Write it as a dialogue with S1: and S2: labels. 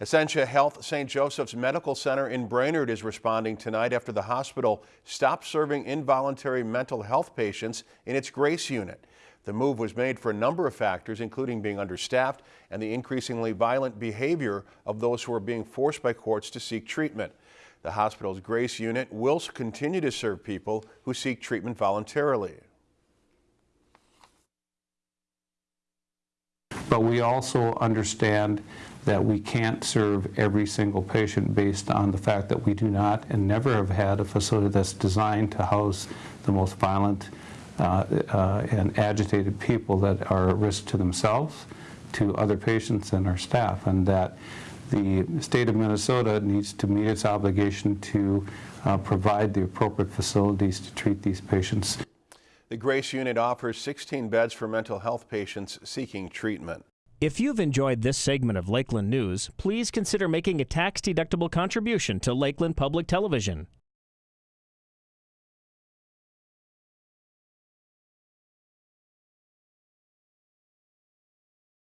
S1: Essentia Health St. Joseph's Medical Center in Brainerd is responding tonight after the hospital stopped serving involuntary mental health patients in its Grace unit. The move was made for a number of factors, including being understaffed and the increasingly violent behavior of those who are being forced by courts to seek treatment. The hospital's Grace unit will continue to serve people who seek treatment voluntarily.
S2: But we also understand that we can't serve every single patient based on the fact that we do not and never have had a facility that's designed to house the most violent uh, uh, and agitated people that are at risk to themselves, to other patients and our staff, and that the state of Minnesota needs to meet its obligation to uh, provide the appropriate facilities to treat these patients.
S1: The Grace Unit offers 16 beds for mental health patients seeking treatment.
S3: If you've enjoyed this segment of Lakeland News, please consider making a tax-deductible contribution to Lakeland Public Television.